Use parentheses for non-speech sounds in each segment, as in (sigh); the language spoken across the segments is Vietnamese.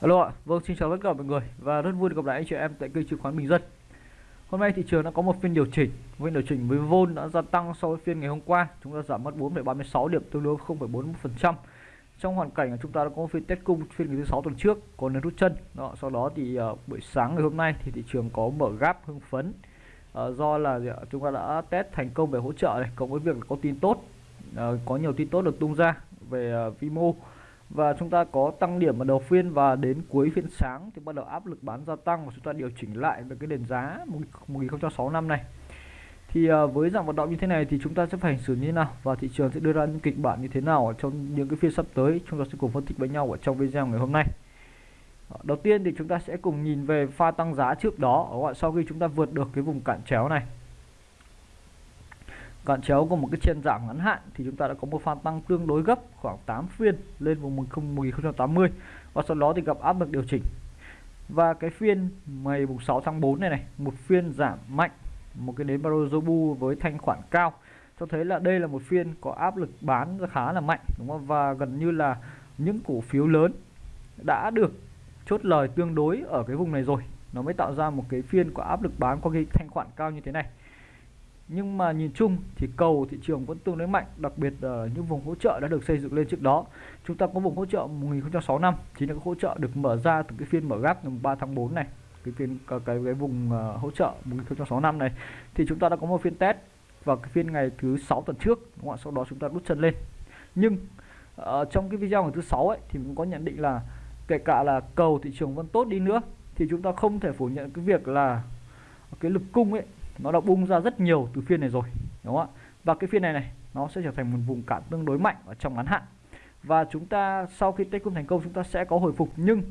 Alo ạ, vâng xin chào tất cả mọi người và rất vui được gặp lại anh chị em tại kênh chứng khoán Bình Dân. Hôm nay thị trường đã có một phiên điều chỉnh, phiên điều chỉnh với vôn đã gia tăng so với phiên ngày hôm qua, chúng ta giảm mất 4,36 điểm tương đương 0,41%. Trong hoàn cảnh chúng ta đã có một phiên test cung phiên ngày thứ sáu tuần trước có nên rút chân. Đó, sau đó thì uh, buổi sáng ngày hôm nay thì thị trường có mở gap hưng phấn uh, do là uh, chúng ta đã test thành công về hỗ trợ này, cộng với việc có tin tốt, uh, có nhiều tin tốt được tung ra về uh, Vimo và chúng ta có tăng điểm ở đầu phiên và đến cuối phiên sáng thì bắt đầu áp lực bán gia tăng và chúng ta điều chỉnh lại về cái nền giá 1065 này. Thì à, với dạng vận động như thế này thì chúng ta sẽ phải xử như thế nào? Và thị trường sẽ đưa ra những kịch bản như thế nào ở trong những cái phiên sắp tới? Chúng ta sẽ cùng phân tích với nhau ở trong video ngày hôm nay. Ờ, đầu tiên thì chúng ta sẽ cùng nhìn về pha tăng giá trước đó. Sau khi chúng ta vượt được cái vùng cản chéo này cản chéo có một cái chân giảm ngắn hạn thì chúng ta đã có một pha tăng tương đối gấp khoảng 8 phiên lên vùng 1080 và sau đó thì gặp áp lực điều chỉnh. Và cái phiên ngày 6 tháng 4 này này, một phiên giảm mạnh, một cái nến Barozobu với thanh khoản cao. Cho thấy là đây là một phiên có áp lực bán khá là mạnh, đúng không? Và gần như là những cổ phiếu lớn đã được chốt lời tương đối ở cái vùng này rồi. Nó mới tạo ra một cái phiên có áp lực bán có cái thanh khoản cao như thế này nhưng mà nhìn chung thì cầu thị trường vẫn tương đối mạnh đặc biệt là những vùng hỗ trợ đã được xây dựng lên trước đó. Chúng ta có vùng hỗ trợ 1065 chính là cái hỗ trợ được mở ra từ cái phiên mở gác ngày 3 tháng 4 này cái phiên cái cái, cái vùng uh, hỗ trợ 1065 này. Thì chúng ta đã có một phiên test vào cái phiên ngày thứ sáu tuần trước đúng không? sau đó chúng ta rút chân lên. Nhưng uh, trong cái video ngày thứ sáu ấy thì cũng có nhận định là kể cả là cầu thị trường vẫn tốt đi nữa thì chúng ta không thể phủ nhận cái việc là cái lực cung ấy nó đã bung ra rất nhiều từ phiên này rồi, đúng không ạ? Và cái phiên này này, nó sẽ trở thành một vùng cản tương đối mạnh ở trong ngắn hạn. Và chúng ta sau khi take thành công, chúng ta sẽ có hồi phục. Nhưng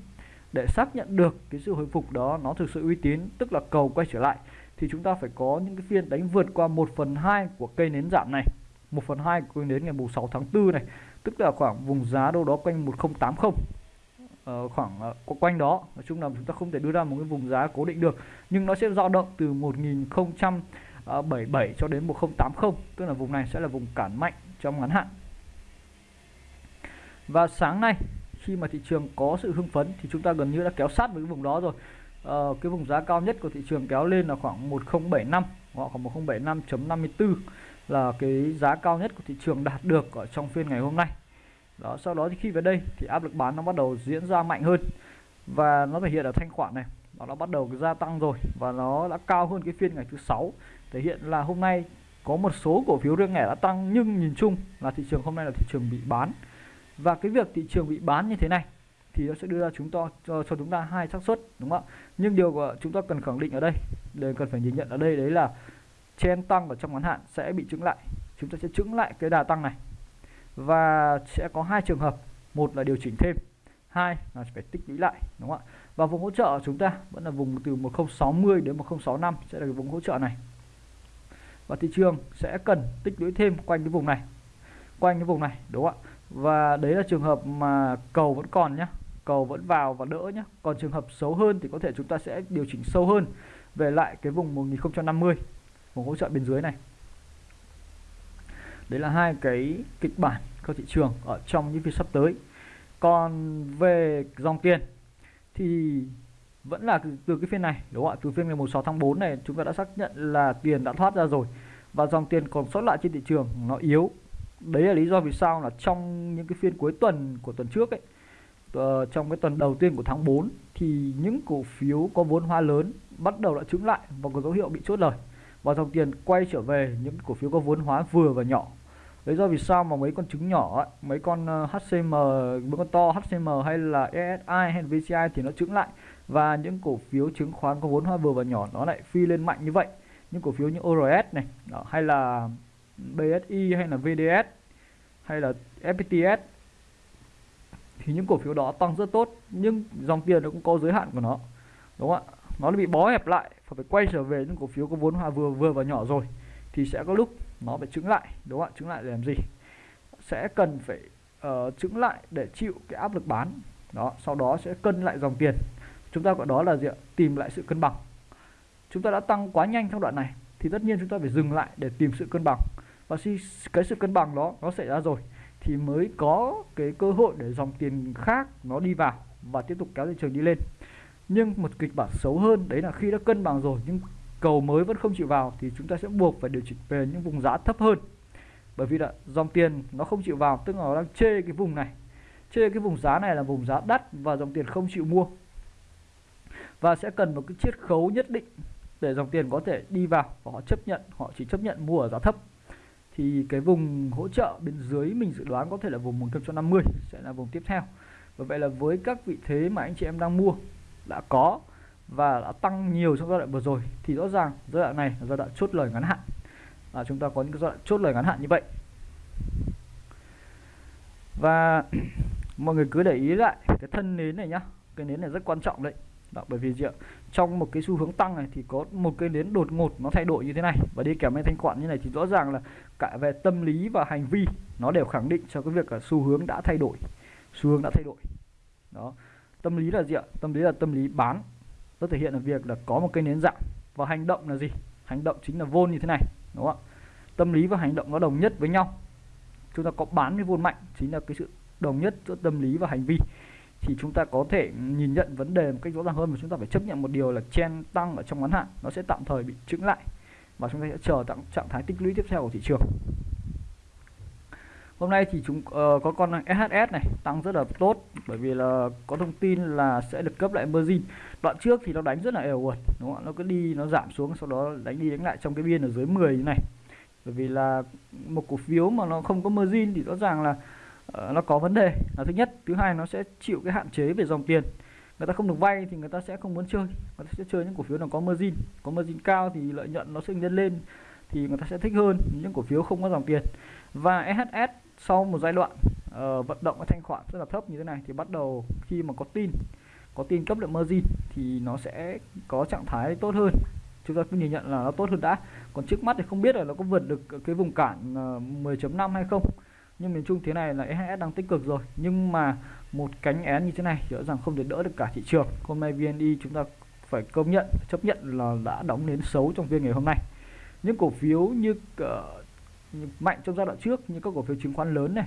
để xác nhận được cái sự hồi phục đó, nó thực sự uy tín, tức là cầu quay trở lại, thì chúng ta phải có những cái phiên đánh vượt qua 1 phần 2 của cây nến giảm này. 1 phần 2 của cây nến ngày 6 tháng 4 này, tức là khoảng vùng giá đâu đó quanh 1080 uh, khoảng uh, quanh đó. Nói chung là chúng ta không thể đưa ra một cái vùng giá cố định được. Nhưng nó sẽ dao động từ 1077 ờ, cho đến 1080 tức là vùng này sẽ là vùng cản mạnh trong ngắn hạn. Và sáng nay khi mà thị trường có sự hưng phấn thì chúng ta gần như đã kéo sát với cái vùng đó rồi. Uh, cái vùng giá cao nhất của thị trường kéo lên là khoảng 1075 hoặc khoảng 1075.54 là cái giá cao nhất của thị trường đạt được ở trong phiên ngày hôm nay đó sau đó thì khi về đây thì áp lực bán nó bắt đầu diễn ra mạnh hơn. Và nó thể hiện ở thanh khoản này. Nó đã bắt đầu gia tăng rồi và nó đã cao hơn cái phiên ngày thứ sáu. Thể hiện là hôm nay có một số cổ phiếu riêng lẻ đã tăng nhưng nhìn chung là thị trường hôm nay là thị trường bị bán. Và cái việc thị trường bị bán như thế này thì nó sẽ đưa ra chúng ta cho, cho chúng ta hai xác suất đúng không ạ? Nhưng điều của chúng ta cần khẳng định ở đây để cần phải nhìn nhận ở đây đấy là chen tăng ở trong ngắn hạn sẽ bị chứng lại. Chúng ta sẽ chứng lại cái đà tăng này và sẽ có hai trường hợp. Một là điều chỉnh thêm. Hai là phải tích lũy lại, đúng không ạ? Và vùng hỗ trợ chúng ta vẫn là vùng từ 1060 đến 1065 sẽ là cái vùng hỗ trợ này. Và thị trường sẽ cần tích lũy thêm quanh cái vùng này. Quanh cái vùng này, đúng không ạ? Và đấy là trường hợp mà cầu vẫn còn nhá. Cầu vẫn vào và đỡ nhá. Còn trường hợp xấu hơn thì có thể chúng ta sẽ điều chỉnh sâu hơn về lại cái vùng 1050 vùng hỗ trợ bên dưới này đấy là hai cái kịch bản cho thị trường ở trong những phiên sắp tới. Còn về dòng tiền thì vẫn là từ cái phiên này đúng không ạ? Từ phiên ngày 16 tháng 4 này chúng ta đã xác nhận là tiền đã thoát ra rồi và dòng tiền còn sót lại trên thị trường nó yếu. Đấy là lý do vì sao là trong những cái phiên cuối tuần của tuần trước ấy uh, trong cái tuần đầu tiên của tháng 4 thì những cổ phiếu có vốn hóa lớn bắt đầu đã chứng lại và có dấu hiệu bị chốt lời và dòng tiền quay trở về những cổ phiếu có vốn hóa vừa và nhỏ lý do vì sao mà mấy con trứng nhỏ mấy con ờ, HCM mấy con to HCM hay là ESI hay VCI thì nó trứng lại. Và những cổ phiếu chứng khoán có vốn hóa vừa và nhỏ nó lại phi lên mạnh như vậy. Những cổ phiếu như ORS này đó, hay là BSI hay là VDS hay là FPTS thì những cổ phiếu đó tăng rất tốt nhưng dòng tiền nó cũng có giới hạn của nó đúng không ạ? Nó bị bó hẹp lại và phải quay trở về những cổ phiếu có vốn hóa vừa vừa và nhỏ rồi thì sẽ có lúc nó phải chứng lại đúng không ạ? Chứng lại để làm gì? Sẽ cần phải uh, chứng lại để chịu cái áp lực bán. Đó sau đó sẽ cân lại dòng tiền. Chúng ta gọi đó là gì ạ? Tìm lại sự cân bằng. Chúng ta đã tăng quá nhanh trong đoạn này thì tất nhiên chúng ta phải dừng lại để tìm sự cân bằng. Và khi cái sự cân bằng đó nó xảy ra rồi thì mới có cái cơ hội để dòng tiền khác nó đi vào và tiếp tục kéo thị trường đi lên. Nhưng một kịch bản xấu hơn đấy là khi đã cân bằng rồi nhưng cầu mới vẫn không chịu vào thì chúng ta sẽ buộc phải điều chỉnh về những vùng giá thấp hơn. Bởi vì là dòng tiền nó không chịu vào, tức là nó đang chê cái vùng này. Chê cái vùng giá này là vùng giá đắt và dòng tiền không chịu mua. Và sẽ cần một cái chiết khấu nhất định để dòng tiền có thể đi vào và họ chấp nhận, họ chỉ chấp nhận mua ở giá thấp. Thì cái vùng hỗ trợ bên dưới mình dự đoán có thể là vùng 150 sẽ là vùng tiếp theo. Và vậy là với các vị thế mà anh chị em đang mua, đã có và đã tăng nhiều trong giai đoạn vừa rồi thì rõ ràng giai đoạn này là giai đoạn chốt lời ngắn hạn. Và chúng ta có những giai đoạn chốt lời ngắn hạn như vậy. Và (clears throat) mọi người cứ để ý lại cái thân nến này nhá. Cái nến này rất quan trọng đấy. Đó, bởi vì gì ạ? trong một cái xu hướng tăng này thì có một cái nến đột ngột nó thay đổi như thế này. Và đi kèm với thanh khoản như này thì rõ ràng là cả về tâm lý và hành vi nó đều khẳng định cho cái việc là xu hướng đã thay đổi. Xu hướng đã thay đổi. Đó. Tâm lý là gì ạ? Tâm lý là tâm lý bán nó thể hiện là việc là có một cây nến dạng và hành động là gì? Hành động chính là vôn như thế này đúng không ạ? Tâm lý và hành động nó đồng nhất với nhau. Chúng ta có bán với vôn mạnh chính là cái sự đồng nhất giữa tâm lý và hành vi. Thì chúng ta có thể nhìn nhận vấn đề một cách rõ ràng hơn và chúng ta phải chấp nhận một điều là chen tăng ở trong ngắn hạn nó sẽ tạm thời bị chững lại. Và chúng ta sẽ chờ trạng, trạng thái tích lũy tiếp theo của thị trường hôm nay thì chúng uh, có con SHS này tăng rất là tốt bởi vì là có thông tin là sẽ được cấp lại margin. Đoạn trước thì nó đánh rất là ẻo uột đúng không nó cứ đi nó giảm xuống sau đó đánh đi đánh lại trong cái biên ở dưới 10 như này. Bởi vì là một cổ phiếu mà nó không có margin thì rõ ràng là uh, nó có vấn đề. Là thứ nhất thứ hai nó sẽ chịu cái hạn chế về dòng tiền. Người ta không được vay thì người ta sẽ không muốn chơi. Người ta sẽ chơi những cổ phiếu nào có margin. Có margin cao thì lợi nhuận nó sẽ nhân lên thì người ta sẽ thích hơn những cổ phiếu không có dòng tiền. Và SHS sau một giai đoạn uh, vận động cái thanh khoản rất là thấp như thế này thì bắt đầu khi mà có tin có tin cấp lượng margin thì nó sẽ có trạng thái tốt hơn. Chúng ta cứ nhìn nhận là nó tốt hơn đã. Còn trước mắt thì không biết là nó có vượt được cái vùng cản ờ, uh, 10.5 hay không. Nhưng miền Trung thế này là EHS đang tích cực rồi. Nhưng mà một cánh én như thế này rõ ràng không thể đỡ được cả thị trường. Hôm nay VNI chúng ta phải công nhận chấp nhận là đã đóng đến xấu trong phiên ngày hôm nay. Những cổ phiếu như uh, mạnh trong giai đoạn trước như các cổ phiếu chứng khoán lớn này.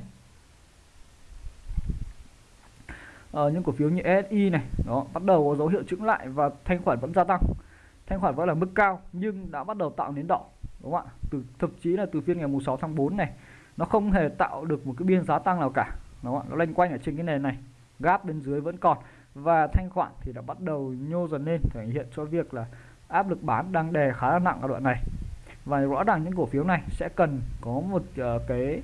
Ờ, những cổ phiếu như SI này đó bắt đầu có dấu hiệu chững lại và thanh khoản vẫn gia tăng. Thanh khoản vẫn là mức cao nhưng đã bắt đầu tạo nến đỏ đúng không ạ? Từ thậm chí là từ phiên ngày mùng 6 tháng 4 này nó không hề tạo được một cái biên giá tăng nào cả đúng không ạ? Nó lanh quanh ở trên cái nền này gáp bên dưới vẫn còn. Và thanh khoản thì đã bắt đầu nhô dần lên thể hiện cho việc là áp lực bán đang đè khá là nặng ở đoạn này và rõ ràng những cổ phiếu này sẽ cần có một uh, cái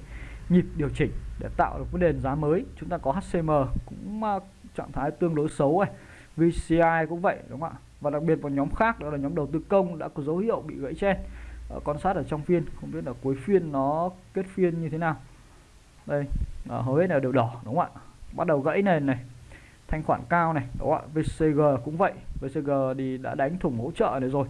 nhịp điều chỉnh để tạo được cái nền giá mới. Chúng ta có HCM cũng uh, trạng thái tương đối xấu này VCI cũng vậy đúng không ạ? Và đặc biệt một nhóm khác đó là nhóm đầu tư công đã có dấu hiệu bị gãy trên. uh, quan sát ở trong phiên không biết là cuối phiên nó kết phiên như thế nào. Đây uh, hầu hết là đều đỏ đúng không ạ? Bắt đầu gãy nền này thanh khoản cao này đúng không ạ? VCG cũng vậy VCG thì đã đánh thủng hỗ trợ này rồi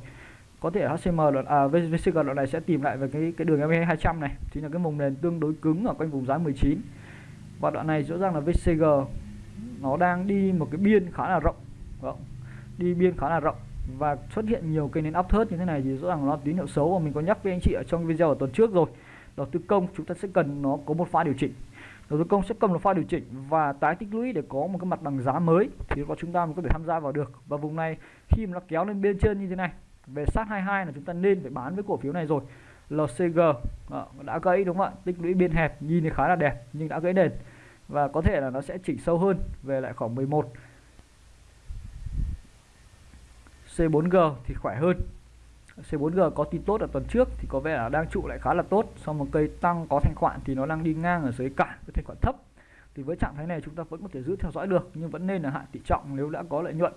có thể HCM đoạn à, VCG đoạn này sẽ tìm lại về cái cái đường MA 200 này. Chính là cái vùng nền tương đối cứng ở quanh vùng giá 19 và đoạn này rõ ràng là VCG nó đang đi một cái biên khá là rộng. Đúng đi biên khá là rộng. Và xuất hiện nhiều cây nến áp thớt như thế này thì rõ ràng nó tín hiệu xấu. Và mình có nhắc với anh chị ở trong video ở tuần trước rồi đầu tư công chúng ta sẽ cần nó có một pha điều chỉnh. Đầu tư công sẽ cần một pha điều chỉnh và tái tích lũy để có một cái mặt bằng giá mới thì có chúng ta mới có thể tham gia vào được. Và vùng này khi mà nó kéo lên bên trên như thế này về sát 22 là chúng ta nên phải bán với cổ phiếu này rồi. LCG đó, ờ, đã gãy đúng không ạ? Tích lũy biên hẹp nhìn thì khá là đẹp nhưng đã gãy nền. Và có thể là nó sẽ chỉnh sâu hơn về lại khoảng 11 C4G thì khỏe hơn. C4G có tin tốt ở tuần trước thì có vẻ là đang trụ lại khá là tốt. Sau một cây tăng có thanh khoản thì nó đang đi ngang ở dưới cản với thanh khoản thấp. Thì với trạng thái này chúng ta vẫn có thể giữ theo dõi được nhưng vẫn nên là hạ tỷ trọng nếu đã có lợi nhuận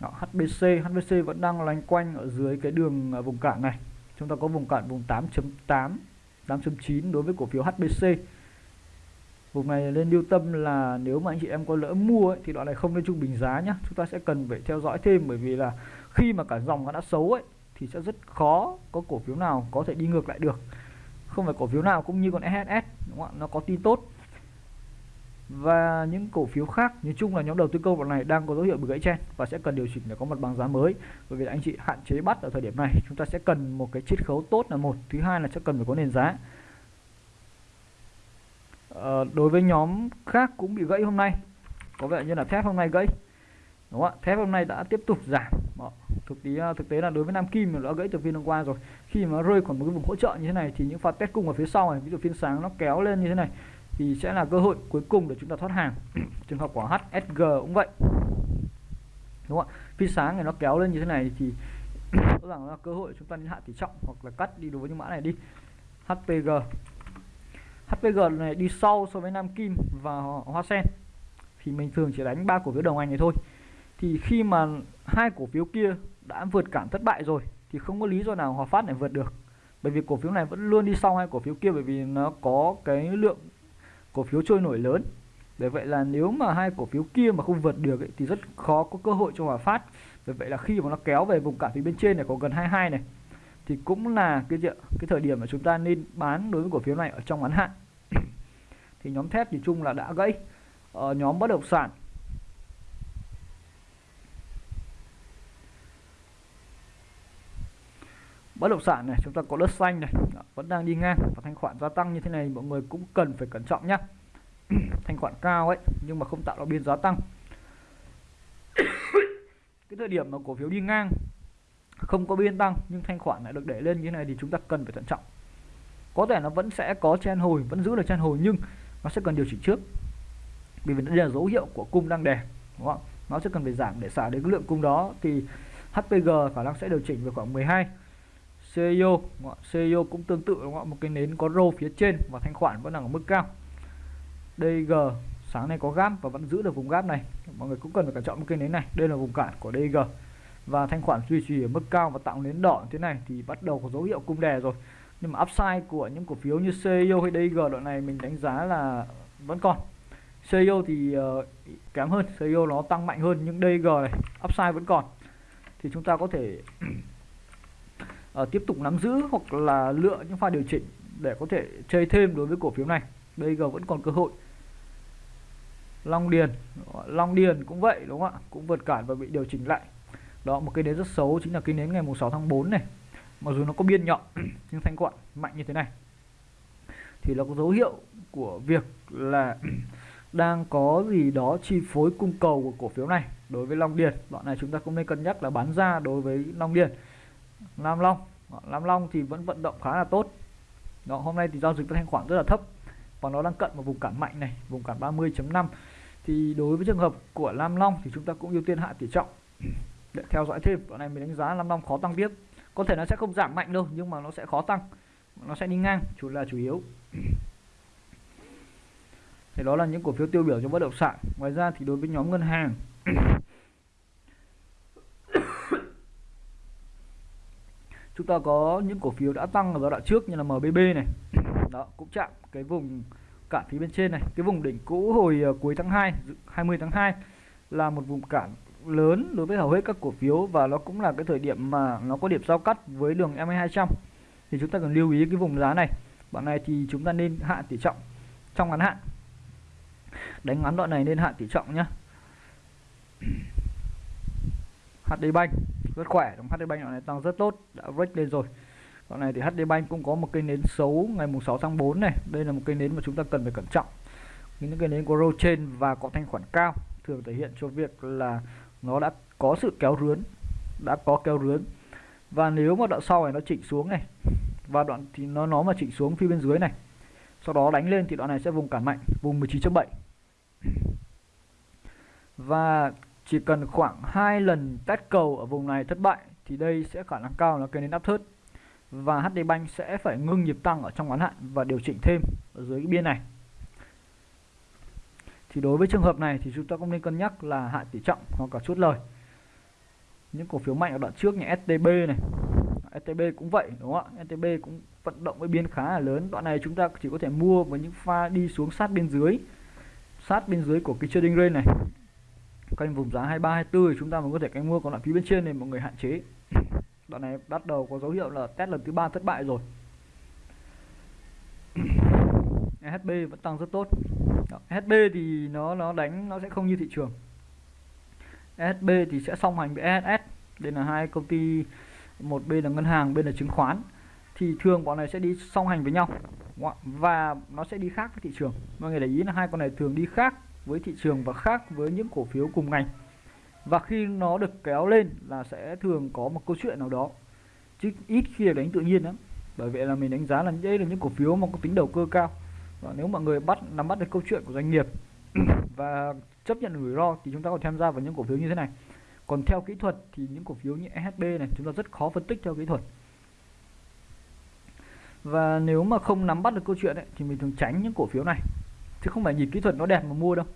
đó, HBC HBC vẫn đang loanh quanh ở dưới cái đường à, vùng cản này. Chúng ta có vùng cản vùng 8.8 8.9 đối với cổ phiếu HBC vùng này nên lưu tâm là nếu mà anh chị em có lỡ mua ấy, thì đoạn này không nên trung bình giá nhé chúng ta sẽ cần phải theo dõi thêm bởi vì là khi mà cả dòng nó đã xấu ấy thì sẽ rất khó có cổ phiếu nào có thể đi ngược lại được. Không phải cổ phiếu nào cũng như con SHS đúng không? nó có tin tốt và những cổ phiếu khác nói chung là nhóm đầu tư công đoạn này đang có dấu hiệu bị gãy chen và sẽ cần điều chỉnh để có mặt bằng giá mới. Bởi vì anh chị hạn chế bắt ở thời điểm này chúng ta sẽ cần một cái chiết khấu tốt là một. Thứ hai là sẽ cần phải có nền giá. À, đối với nhóm khác cũng bị gãy hôm nay. Có vẻ như là thép hôm nay gãy. Đúng không ạ? Thép hôm nay đã tiếp tục giảm. Đó. thực tế ờ, thực tế là đối với nam kim nó đã gãy từ phiên hôm qua rồi khi mà rơi khỏi một cái vùng hỗ trợ như thế này thì những pha test cung ở phía sau này ví dụ phiên sáng nó kéo lên như thế này thì sẽ là cơ hội cuối cùng để chúng ta thoát hàng. (clears throat) Trường hợp của HSG cũng vậy. Đúng không ạ? Phi sáng này nó kéo lên như thế này thì (clears throat) rõ ràng là cơ hội chúng ta nên hạ tỷ trọng hoặc là cắt đi đối với những mã này đi. HPG HPG này đi sau so với Nam Kim và Hoa Sen. Thì mình thường chỉ đánh ba cổ phiếu đồng hành này thôi. Thì khi mà hai cổ phiếu kia đã vượt cản thất bại rồi thì không có lý do nào Hòa Phát này vượt được. Bởi vì cổ phiếu này vẫn luôn đi sau hai cổ phiếu kia bởi vì nó có cái lượng cổ phiếu trôi nổi lớn. Bởi vậy là nếu mà hai cổ phiếu kia mà không vượt được ấy, thì rất khó có cơ hội cho Hòa Phát. Bởi vậy là khi mà nó kéo về vùng cản phía bên trên này có gần 22 này thì cũng là cái cái thời điểm mà chúng ta nên bán đối với cổ phiếu này ở trong ngắn hạn. (coughs) Thì nhóm thép thì chung là đã gãy. Ờ, nhóm bất động sản bất động sản này, chúng ta có đất xanh này vẫn đang đi ngang và thanh khoản gia tăng như thế này, mọi người cũng cần phải cẩn trọng nhé (clears throat) thanh khoản cao ấy, nhưng mà không tạo ra biên giá tăng. (coughs) Cái thời điểm mà cổ phiếu đi ngang, không có biên tăng nhưng thanh khoản lại được để lên như thế này thì chúng ta cần phải thận trọng. Có thể nó vẫn sẽ có chen hồi, vẫn giữ được chen hồi nhưng nó sẽ cần điều chỉnh trước. Vì đây là dấu hiệu của cung đang đè, đúng không? Nó sẽ cần phải giảm để xả đến cái lượng cung đó thì HPG khả năng sẽ điều chỉnh về khoảng 12 CEO CEO cũng tương tự đúng không? một cái nến có rô phía trên và thanh khoản vẫn đang ở mức cao. DG sáng nay có gáp và vẫn giữ được vùng gáp này. Mọi người cũng cần phải cẩn trọng một cây nến này. Đây là vùng cản của DG và thanh khoản duy trì ở mức cao và tạo nến đỏ như thế này thì bắt đầu có dấu hiệu cung đè rồi. Nhưng mà upside của những cổ phiếu như CEO hay DG đoạn này mình đánh giá là vẫn còn. CEO thì uh, kém hơn. CEO nó tăng mạnh hơn nhưng DG này upside vẫn còn. Thì chúng ta có thể uh, tiếp tục nắm giữ hoặc là lựa những pha điều chỉnh để có thể chơi thêm đối với cổ phiếu này. DG vẫn còn cơ hội. Long Điền Long Điền cũng vậy đúng không ạ? Cũng vượt cản và bị điều chỉnh lại. Đó một cái nến rất xấu chính là cái nến ngày 6 tháng 4 này. Mặc dù nó có biên nhọn (clears throat) nhưng thanh quặng mạnh như thế này. Thì nó có dấu hiệu của việc là (clears throat) đang có gì đó chi phối cung cầu của cổ phiếu này đối với Long Điền. Đoạn này chúng ta cũng nên cân nhắc là bán ra đối với Long Điền. Nam Long. Nam Long thì vẫn vận động khá là tốt. Đó, hôm nay thì giao dịch thanh khoản rất là thấp và nó đang cận một vùng cản mạnh này vùng cản 30.5 thì đối với trường hợp của Nam Long thì chúng ta cũng ưu tiên hạ tỷ trọng (clears throat) để theo dõi thêm. Đoạn này mình đánh giá Nam Long khó tăng tiếp. Có thể nó sẽ không giảm mạnh đâu nhưng mà nó sẽ khó tăng. Nó sẽ đi ngang chủ là chủ yếu. (clears throat) Thì đó là những cổ phiếu tiêu biểu cho bất động sản. Ngoài ra thì đối với nhóm ngân hàng (clears throat) chúng ta có những cổ phiếu đã tăng ở giai đoạn trước như là MBB này. Đó, cũng chạm cái vùng cản phía bên trên này. Cái vùng đỉnh cũ hồi ờ, cuối tháng 2 20 tháng 2 là một vùng cản lớn đối với hầu hết các cổ phiếu và nó cũng là cái thời điểm mà nó có điểm giao cắt với đường MA200 thì chúng ta cần lưu ý cái vùng giá này. Bạn này thì chúng ta nên hạ tỷ trọng trong ngắn hạn. Đánh ngắn đoạn này nên hạ tỷ trọng nhá. HD Bank rất khỏe. Trong HD Bank này tăng rất tốt, đã break lên rồi. Đoạn này thì HD Bank cũng có một cây nến xấu ngày mùng 6 tháng 4 này. Đây là một cây nến mà chúng ta cần phải cẩn trọng. Những cây nến có roll trên và có thanh khoản cao thường thể hiện cho việc là nó đã có sự kéo rướn, đã có kéo rướn. Và nếu mà đoạn sau này nó chỉnh xuống này, và đoạn thì nó nó mà chỉnh xuống phía bên dưới này, sau đó đánh lên thì đoạn này sẽ vùng cản mạnh, vùng 19.7 và chỉ cần khoảng hai lần test cầu ở vùng này thất bại, thì đây sẽ khả năng cao là cây nến áp thớt và HD Bank sẽ phải ngưng nhịp tăng ở trong ngắn hạn và điều chỉnh thêm ở dưới cái biên này. Thì đối với trường hợp này thì chúng ta cũng nên cân nhắc là hạ tỷ trọng hoặc cả chốt lời. Những cổ phiếu mạnh ở đoạn trước như STB này STB cũng vậy, đúng không ạ? STB cũng vận động với biên khá là lớn. Đoạn này chúng ta chỉ có thể mua với những pha đi xuống sát bên dưới, sát bên dưới của cái trading range này quanh vùng giá 23 24 thì chúng ta mới có thể canh mua còn lại phía bên trên thì mọi người hạn chế. (clears throat) Đoạn này bắt đầu có dấu hiệu là test lần thứ ba thất bại rồi. (clears throat) SHB vẫn tăng rất tốt. SHB thì nó nó đánh, nó sẽ không như thị trường. SHB thì sẽ song hành với ESS đây là hai công ty, một bên là ngân hàng, bên là chứng khoán. Thì thường bọn này sẽ đi song hành với nhau. Và nó sẽ đi khác với thị trường. Mọi người để ý là hai con này thường đi khác với thị trường và khác với những cổ phiếu cùng ngành. Và khi nó được kéo lên là sẽ thường có một câu chuyện nào đó. Chứ ít khi đánh tự nhiên lắm. Bởi vậy là mình đánh giá là đây là những cổ phiếu mà có tính đầu cơ cao. Và nếu mọi người bắt nắm bắt được câu chuyện của doanh nghiệp (clears throat) và chấp nhận rủi ro thì chúng ta có tham gia vào những cổ phiếu như thế này. Còn theo kỹ thuật thì những cổ phiếu như SHB này chúng ta rất khó phân tích theo kỹ thuật. Và nếu mà không nắm bắt được câu chuyện ấy, thì mình thường tránh những cổ phiếu này chứ không phải nhìn kỹ thuật nó đẹp mà mua đâu.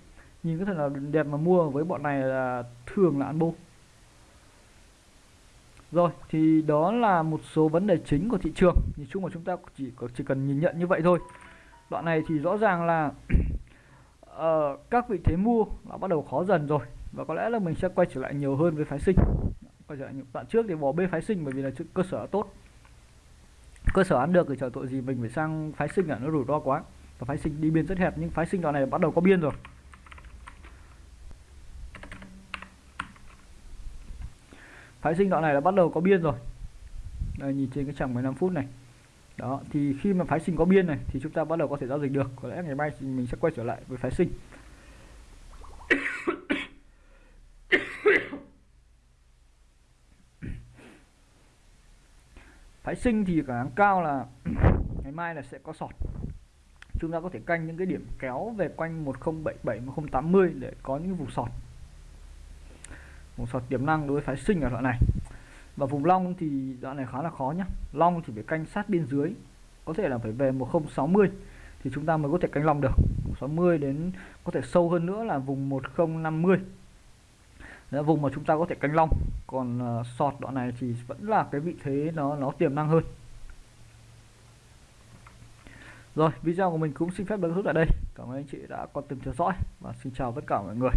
Nhìn kỹ thuật là đẹp mà mua với bọn này là thường là ăn bô. Rồi thì đó là một số vấn đề chính của thị trường. Nhìn chung là chúng ta chỉ chỉ cần nhìn nhận như vậy thôi. Đoạn này thì rõ ràng là uh, (clears throat) các vị thế mua đã bắt đầu khó dần rồi. Và có lẽ là mình sẽ quay trở lại nhiều hơn với phái sinh. Quay trở lại những đoạn trước thì bỏ bê phái sinh bởi vì là cơ sở tốt. Cơ sở ăn được thì chờ tội gì mình phải sang phái sinh là nó rủi ro quá và phái sinh đi biên rất hẹp, nhưng phái sinh đoạn này bắt đầu có biên rồi. Phái sinh đoạn này là bắt đầu có biên rồi. Đây, nhìn trên cái chẳng 15 phút này. Đó, thì khi mà phái sinh có biên này, thì chúng ta bắt đầu có thể giao dịch được. Có lẽ ngày mai mình sẽ quay trở lại với phái sinh. (coughs) Phái sinh thì khả năng cao là (coughs) ngày mai là sẽ có sọt chúng ta có thể canh những cái điểm kéo về quanh 1077 1080 để có những vùng sọt. Vùng sọt tiềm năng đối với phái sinh ở đoạn này. Và vùng long thì đoạn này khá là khó nhá. Long thì phải canh sát biên dưới có thể là phải về 1060 thì chúng ta mới có thể canh long được. 60 đến có thể sâu hơn nữa là vùng 1050 là vùng mà chúng ta có thể canh long. Còn uh, sọt đoạn này thì vẫn là cái vị thế nó nó tiềm năng hơn rồi, video của mình cũng xin phép được rút tại đây. Cảm ơn anh chị đã quan tâm theo dõi và xin chào tất cả mọi người.